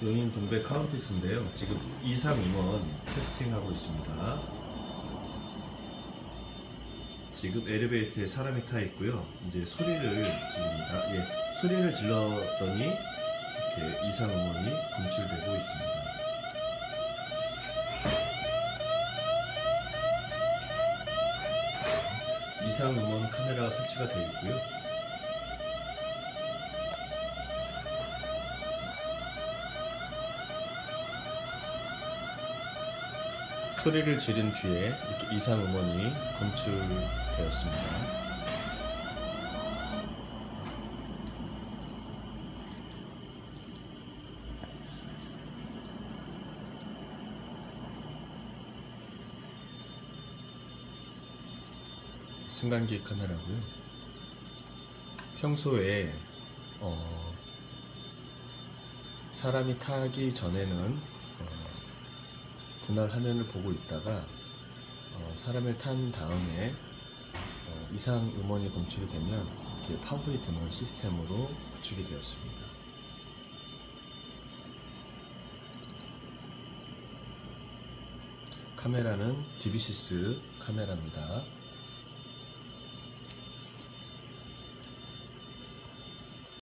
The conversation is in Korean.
용인 동백 카운티스인데요. 지금 이상 음원 테스팅하고 있습니다. 지금 엘리베이터에 사람이 타 있고요. 이제 소리를 질립니다. 예, 소리를 질렀더니 이렇게 이상 음원이 검출되고 있습니다. 이상 음원 카메라가 설치가 되어 있고요. 소리를 지른 뒤에 이렇게 이상 음원이 검출되었습니다. 승강기 카메라고요. 평소에 어, 사람이 타기 전에는 어, 분할 화면을 보고 있다가 어, 사람을 탄 다음에 어, 이상 음원이 검출이 되면 이렇게 파고이 드는 시스템으로 구축이 되었습니다. 카메라는 디비시스 카메라입니다.